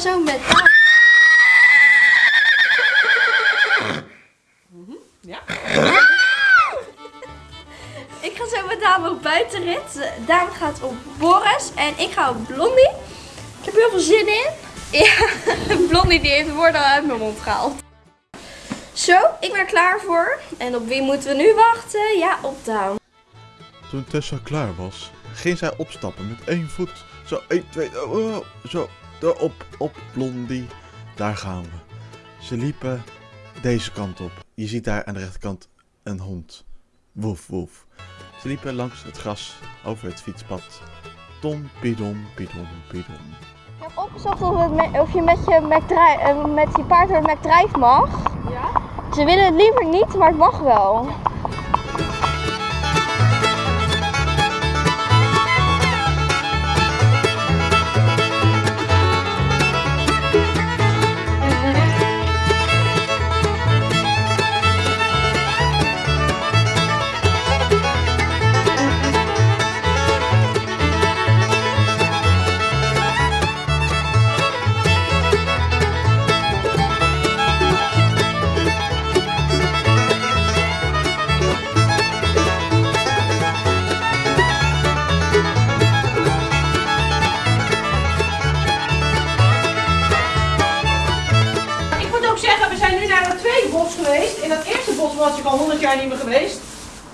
ik ga zo met Ja? Ik ga zo met Daan op buitenrit. Daan gaat op Boris en ik ga op Blondie. Ik heb heel veel zin in. Ja, Blondie die heeft woorden uit mijn mond gehaald. Zo, ik ben er klaar voor. En op wie moeten we nu wachten? Ja, op Daan. Toen Tessa klaar was, ging zij opstappen met één voet. Zo, 1, 2, oh, oh, zo, erop, op, blondie. Daar gaan we. Ze liepen deze kant op. Je ziet daar aan de rechterkant een hond. Woef, woef. Ze liepen langs het gras over het fietspad. Tom, pidom, pidom, pidom. Ik heb opgezocht of, het me- of je met je, McDri- eh, met je paard door het McDrive mag. Ja? Ze willen het liever niet, maar het mag wel. Geweest. In dat eerste bos was ik al 100 jaar niet meer geweest.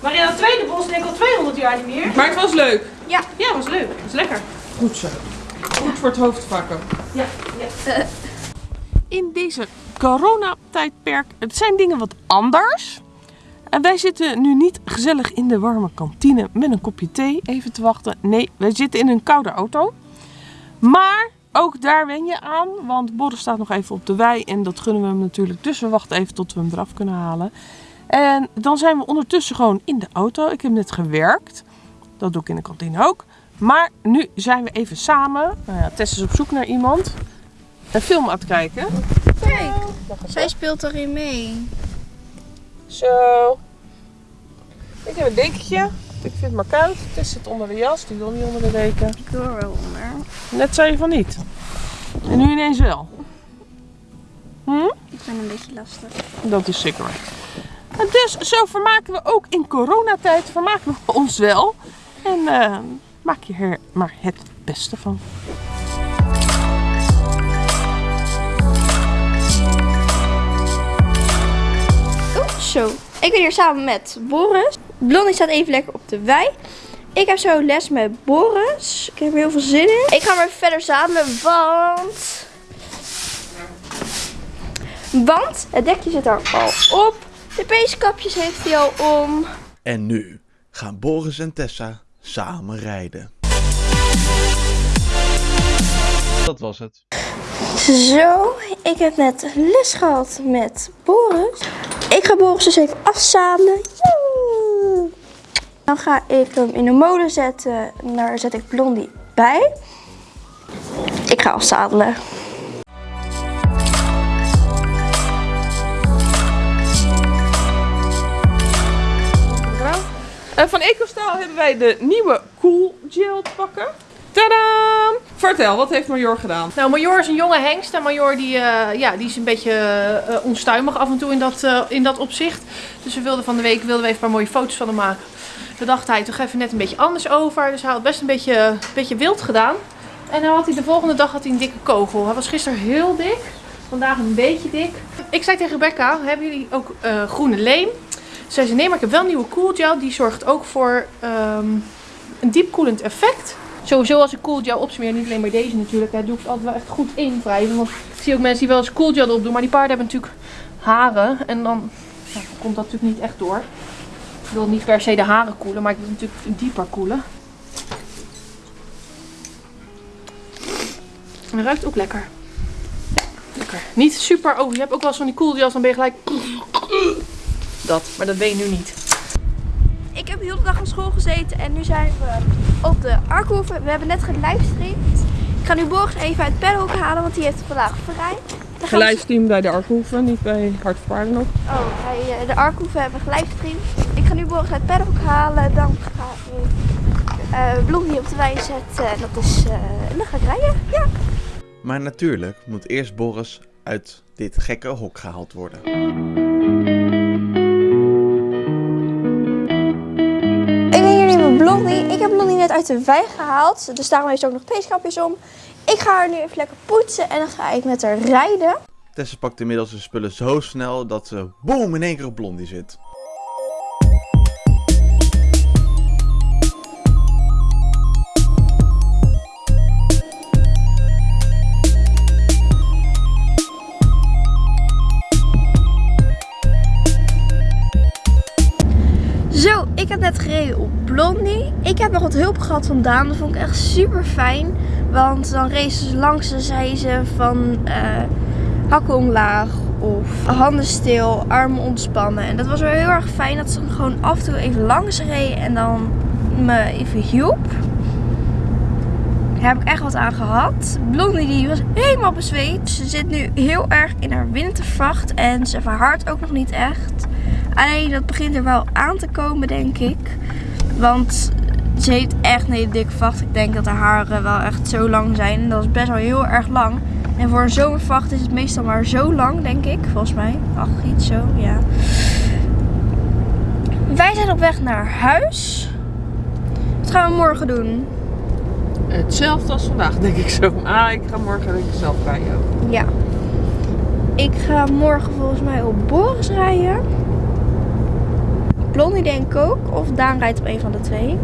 Maar in dat tweede bos denk ik al 200 jaar niet meer. Maar het was leuk. Ja. Ja, was leuk. Was lekker. Goed zo. Goed voor het hoofdvakken. Ja, ja. In deze coronatijdperk, het zijn dingen wat anders. En wij zitten nu niet gezellig in de warme kantine met een kopje thee even te wachten. Nee, wij zitten in een koude auto. Maar ook daar wen je aan, want Boris staat nog even op de wei en dat gunnen we hem natuurlijk. Dus we wachten even tot we hem eraf kunnen halen. En dan zijn we ondertussen gewoon in de auto. Ik heb net gewerkt. Dat doe ik in de kantine ook. Maar nu zijn we even samen. Nou ja, Tess is op zoek naar iemand. Een film aan het kijken. Kijk, zij speelt erin mee. Zo. Ik heb een dekentje. Ik vind het maar koud. Tess zit onder de jas. Die wil niet onder de deken. Ik hoor wel onder. Net zei je van niet. En nu ineens wel. Hm? Ik ben een beetje lastig. Dat is zeker. En dus zo vermaken we ook in coronatijd vermaken we ons wel. En eh, maak je er maar het beste van. Zo. Ik ben hier samen met Boris. Blondie staat even lekker op de wei. Ik heb zo les met Boris. Ik heb er heel veel zin in. Ik ga maar verder samen, want... Want het dekje zit er al op. De peeskapjes heeft hij al om. En nu gaan Boris en Tessa samen rijden. Dat was het. Zo, ik heb net les gehad met Boris. Ik ga Boris dus even afzadelen. Dan ga ik hem in de molen zetten. Daar zet ik Blondie bij. Ik ga afzadelen. Eh, van EcoStyle hebben wij de nieuwe Cool Gel te pakken. Tadaa! Vertel, wat heeft Major gedaan? Nou, Major is een jonge hengst. En Major die, eh, ja, die is een beetje eh, onstuimig af en toe in dat, eh, in dat opzicht. Dus we wilden van de week wilden we even een paar mooie foto's van hem maken. Daar dacht hij toch even net een beetje anders over. Dus hij had best een beetje, een beetje wild gedaan. En dan had hij de volgende dag had hij een dikke kogel. Hij was gisteren heel dik. Vandaag een beetje dik. Ik zei tegen Rebecca, hebben jullie ook eh, groene leem? Zei ze, nee, maar ik heb wel een nieuwe Cool Gel. Die zorgt ook voor ehm, een diepkoelend effect. Sowieso als ik Gel opsmeer, niet alleen bij deze natuurlijk, hè, doe ik het altijd wel echt goed invrijven. Want ik zie ook mensen die wel eens Gel erop doen. Maar die paarden hebben natuurlijk haren. En dan komt dat natuurlijk niet echt door. Ik wil niet per se de haren koelen, maar ik wil natuurlijk dieper koelen. En het ruikt ook lekker. Lekker. Niet super over. Je hebt ook wel eens van die gels, dan ben je gelijk... Dat, maar dat ben je nu niet. Ik heb de hele dag op school gezeten en nu zijn we op de Arkhoeven. We hebben net gelivestreamd. Ik ga nu Boris even uit Paddock halen, want die heeft vandaag vrij. Gaan we- bij de Arkhoeven, niet bij Hart voor Paarden nog. Oh, bij eh, de Arkhoeven hebben we gelivestreamd. Ik ga nu Boris uit Paddock halen. Dan ga ik uh, Blondie op de wei zetten. En dat is, eh, en dan ga ik rijden. Ja. Maar natuurlijk moet eerst Boris uit dit gekke hok gehaald worden. Ik ben hier nu met Blondie. Ik heb Blondie net uit de wei gehaald. Dus daarom heeft ze ook nog peeskapjes om. Ik ga haar nu even lekker poetsen en dan ga ik met haar rijden. Tessa pakt inmiddels de spullen zo snel dat ze boom in één keer op Blondie zit. Op Blondie. Ik heb nog wat hulp gehad van Daan. Dat vond ik echt super fijn. Want dan race ze langs en zei ze van eh, hakken omlaag of handen stil, armen ontspannen. En dat was wel heel erg fijn dat ze gewoon af en toe even langs reed en dan me even hielp. Daar heb ik echt wat aan gehad. Blondie die was helemaal bezweet. Ze zit nu heel erg in haar wintervacht en ze verhardt ook nog niet echt. Alleen dat begint er wel aan te komen, denk ik. Want ze heeft echt een hele dikke vacht. Ik denk dat haar haren wel echt zo lang zijn. En dat is best wel heel erg lang. En voor een zomervacht is het meestal maar zo lang, denk ik. Volgens mij. Ach, iets zo, ja. Wij zijn op weg naar huis. Wat gaan we morgen doen? Hetzelfde als vandaag, denk ik zo. Ah, ik ga morgen denk ik zelf rijden. Ja. Ik ga morgen volgens mij op Boris rijden. Blondie denk ik ook. Of Daan rijdt op een van de twee.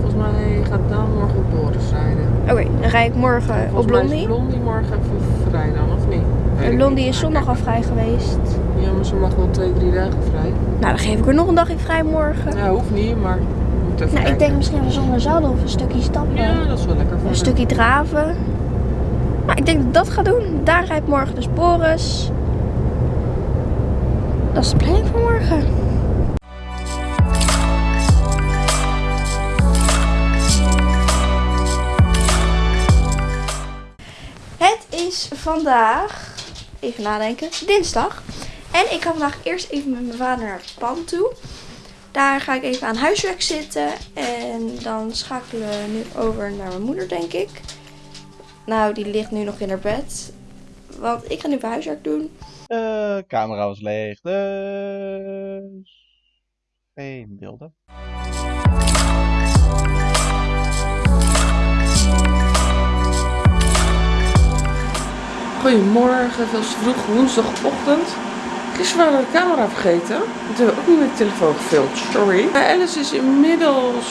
Volgens mij gaat Dan morgen op Boris rijden. Oké, dan rij ik morgen Volgens op mij is Blondie. Blondie morgen even vrij dan, of niet? Weet En ik Blondie niet. is zondag al vrij geweest. Ja, maar ze mag wel twee, drie dagen vrij. Nou, dan geef ik er nog een dagje vrij morgen. Ja, hoeft niet, maar we moeten even Nou, ik denk misschien wel zonder zadel of een stukje stappen. Ja, dat is wel lekker voor Een stukje draven. Nou, ik denk dat ik dat ga doen. Daar rijdt morgen dus Boris. Dat is de planning voor morgen. Is vandaag, even nadenken, dinsdag. En ik ga vandaag eerst even met mijn vader naar het pand toe. Daar ga ik even aan huiswerk zitten. En dan schakelen we nu over naar mijn moeder, denk ik. Nou, die ligt nu nog in haar bed. Want ik ga nu even huiswerk doen. De camera was leeg, dus... Geen beelden. Goedemorgen, veel te vroeg, woensdagochtend. Gisteren waren we de camera vergeten. Dat hebben we ook niet met de telefoon gefilmd, sorry. Maar Alice is inmiddels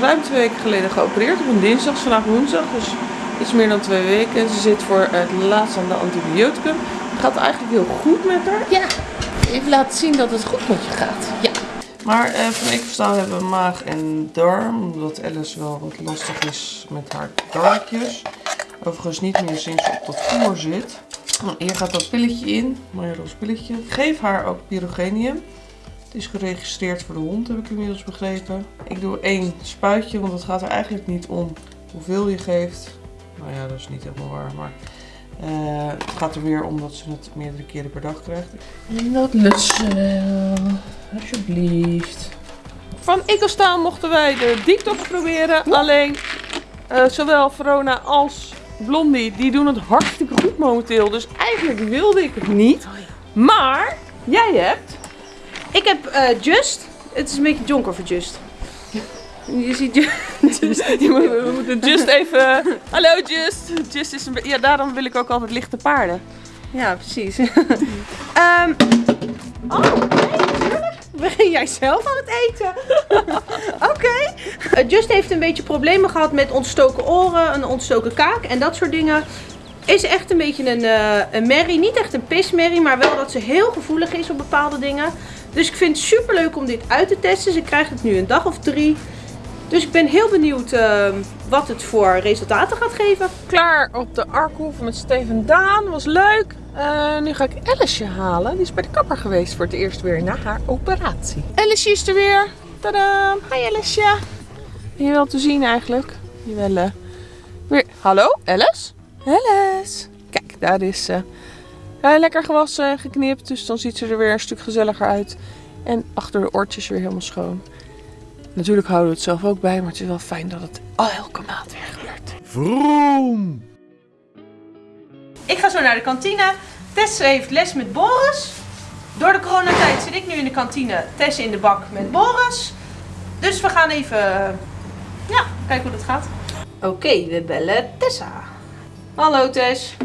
ruim twee weken geleden geopereerd. Op een dinsdag, vandaag woensdag. Dus iets meer dan twee weken. Ze zit voor het laatst aan de antibioticum. Het gaat eigenlijk heel goed met haar. Ja, even laten zien dat het goed met je gaat. Ja. Maar eh, van ik verstaan hebben we maag en darm. Omdat Alice wel wat lastig is met haar darmpjes. Overigens niet meer sinds ze op dat voer zit. Hier gaat dat pilletje in, mijn roze pilletje. Geef haar ook pyrogenium. Het is geregistreerd voor de hond, heb ik inmiddels begrepen. Ik doe één spuitje, want het gaat er eigenlijk niet om hoeveel je geeft. Nou ja, dat is niet helemaal waar, maar eh, het gaat er weer om dat ze het meerdere keren per dag krijgt. Ze wel, alsjeblieft. Van Ikkelstaal mochten wij de detox proberen. Alleen eh, zowel Verona als Blondie, die doen het hartstikke goed momenteel. Dus eigenlijk wilde ik het niet. Maar jij hebt. Ik heb eh, Just. Het is een beetje donker voor Just. Je ziet Ju- Just. We moeten Just even. Hallo Just. Just is een be- Ja, daarom wil ik ook altijd lichte paarden. Ja, precies. Ehm oh, nee, natuurlijk. Ben jij zelf aan het eten? Oké. Eh, Just heeft een beetje problemen gehad met ontstoken oren, een ontstoken kaak en dat soort dingen. Is echt een beetje een, eh een merrie. Niet echt een pismerrie, maar wel dat ze heel gevoelig is op bepaalde dingen. Dus ik vind het super leuk om dit uit te testen. Ze krijgt het nu een dag of drie. Dus ik ben heel benieuwd eh, wat het voor resultaten gaat geven. Klaar op de Arkhoef met Steven Daan. Was leuk. Eh, nu ga ik Alice halen. Die is bij de kapper geweest voor het eerst weer na haar operatie. Alice is er weer. Tadaa. Hi Alice. Ben je wel te zien eigenlijk? Jawel. eh. Weer. Hallo Alice? Alice. Kijk, daar is ze. Lekker gewassen en geknipt. Dus dan ziet ze er weer een stuk gezelliger uit. En achter de oortjes weer helemaal schoon. Natuurlijk houden we het zelf ook bij. Maar het is wel fijn dat het al elke maand weer gebeurt. Vroom! Ik ga zo naar de kantine. Tess heeft les met Boris. Door de coronatijd zit ik nu in de kantine. Tess in de bak met Boris. Dus we gaan even ja, kijken hoe dat gaat. Oké, we bellen Tessa. Hallo Tess.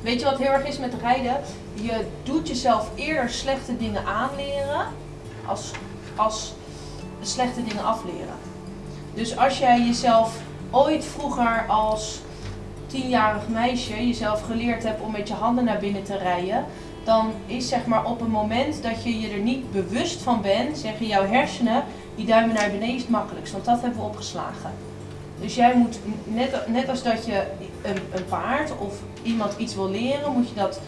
Weet je wat heel erg is met rijden? Je doet jezelf eerder slechte dingen aanleren als, als slechte dingen afleren. Dus als jij jezelf ooit vroeger als tienjarig meisje jezelf geleerd hebt om met je handen naar binnen te rijden, dan is zeg maar op een moment dat je je er niet bewust van bent, zeggen jouw hersenen, die duimen naar beneden is het makkelijkst, want dat hebben we opgeslagen. Dus jij moet, net, net als dat je een, een paard of iemand iets wil leren, moet je dat,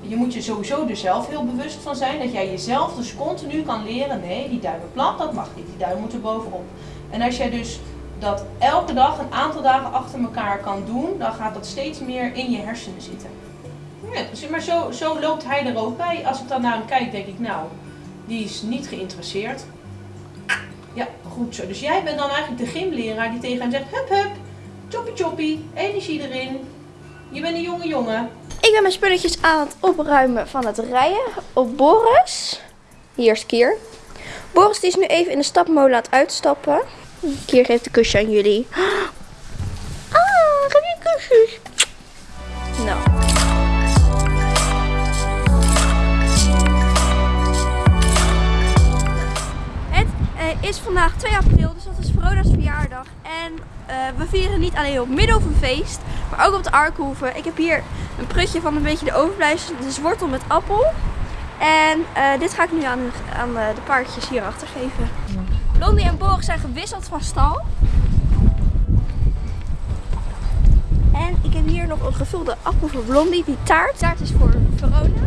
je moet je sowieso er zelf heel bewust van zijn, dat jij jezelf dus continu kan leren, nee, die duimen plat, dat mag niet, die duim moet er bovenop. En als jij dus dat elke dag een aantal dagen achter elkaar kan doen, dan gaat dat steeds meer in je hersenen zitten. Ja, dus, maar zo, zo loopt hij er ook bij. Als ik dan naar hem kijk, denk ik, nou, die is niet geïnteresseerd. Ja, goed zo. Dus jij bent dan eigenlijk de gymleraar die tegen hem zegt, hup hup, choppie choppie, energie erin. Je bent een jonge jongen. Ik ben mijn spulletjes aan het opruimen van het rijden op Boris. Hier is. Boris die is nu even in de stapmolen het uitstappen. Kier geeft een kusje aan jullie. Ah, geef je kusjes. Nou. Het eh, is vandaag 2 april, dus dat is Verona's verjaardag. En eh, we vieren niet alleen op Middelhoevenfeest, maar ook op de Arkhoeve. Ik heb hier een prutje van een beetje de overblijfsel, dus wortel met appel. En eh, dit ga ik nu aan, aan de paardjes hierachter geven. Blondie en Boris zijn gewisseld van stal. En ik heb hier nog een gevulde appel voor Blondie. Die taart. taart is voor Verona.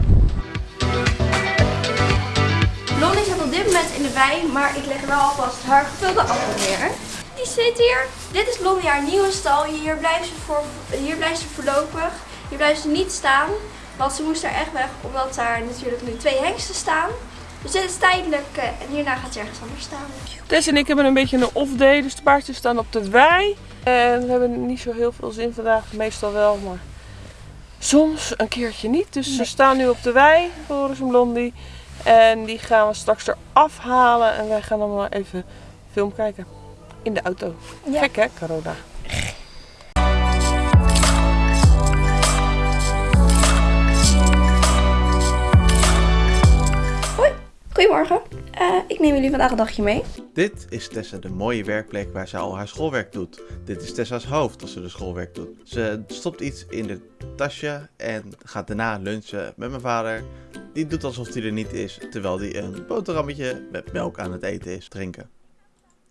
Blondie zit op dit moment in de wei, maar ik leg wel alvast haar gevulde appel neer. Die zit hier. Dit is Blondie haar nieuwe stal. Hier blijft ze, voor, hier blijft ze voorlopig. Hier blijft ze niet staan. Want ze moest daar echt weg, omdat daar natuurlijk nu twee hengsten staan. Dus dit is tijdelijk eh, en hierna gaat ze ergens anders staan. Tess en ik hebben een beetje een off day, dus de paardjes staan op de wei. En we hebben niet zo heel veel zin vandaag, meestal wel, maar soms een keertje niet. Dus ze staan nu op de wei, Boris en Blondie. En die gaan we straks eraf halen en wij gaan dan maar even film kijken. In de auto. Ja. Gek hè, corona. Goedemorgen. Eh, ik neem jullie vandaag een dagje mee. Dit is Tessa de mooie werkplek waar ze al haar schoolwerk doet. Dit is Tessa's hoofd als ze de schoolwerk doet. Ze stopt iets in de tasje en gaat daarna lunchen met mijn vader. Die doet alsof hij er niet is, terwijl hij een boterhammetje met melk aan het eten is. Drinken.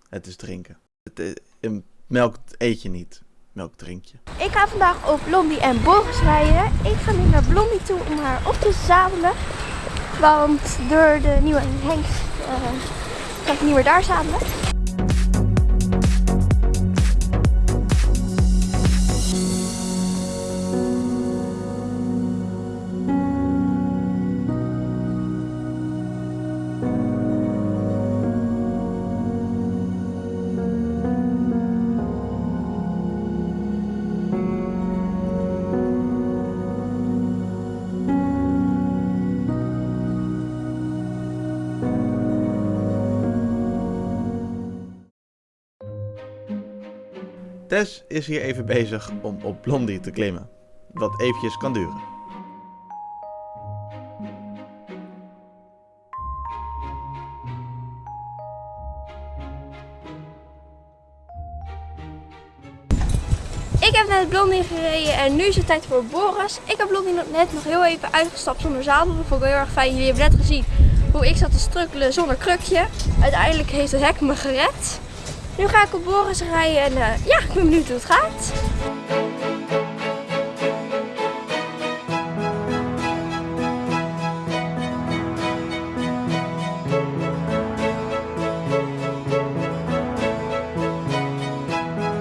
Het is drinken. Het is, een melk eet je niet. Melk drink je. Ik ga vandaag op Blondie en Boris rijden. Ik ga nu naar Blondie toe om haar op te zadelen. Want door de nieuwe hengst eh kan ik niet meer daar zadelen. Tess is hier even bezig om op Blondie te klimmen. Wat eventjes kan duren. Ik heb net Blondie gereden en nu is het tijd voor Boris. Ik heb Blondie net nog heel even uitgestapt zonder zadel. Dat vond ik heel erg fijn. Jullie hebben net gezien hoe ik zat te strukkelen zonder krukje. Uiteindelijk heeft het hek me gered. Nu ga ik op Boris rijden en eh, ja, ik ben benieuwd hoe het gaat.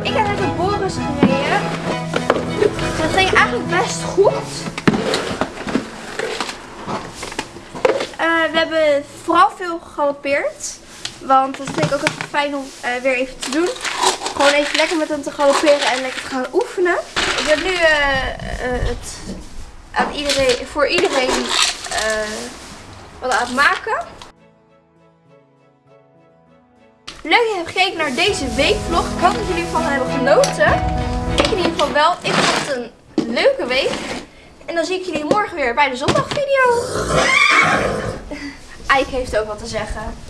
Ik heb net op Boris gereden. Dat ging eigenlijk best goed. Eh, we hebben vooral veel gegalopeerd. Want dat vind ik ook even fijn om eh, weer even te doen. Gewoon even lekker met hem te galopperen en lekker te gaan oefenen. Ik heb nu eh, eh, het aan iedereen, voor iedereen wat aan het maken. Leuk dat je hebt gekeken naar deze weekvlog. Ik hoop dat jullie ervan hebben genoten. Ik in ieder geval wel. Ik vond het een leuke week. En dan zie ik jullie morgen weer bij de zondagvideo. Ike heeft ook wat te zeggen.